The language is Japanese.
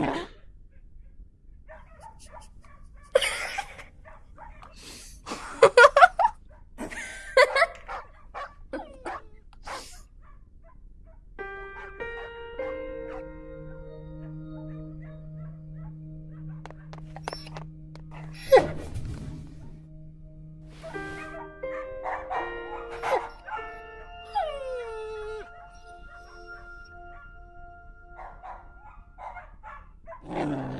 Yeah. Oh.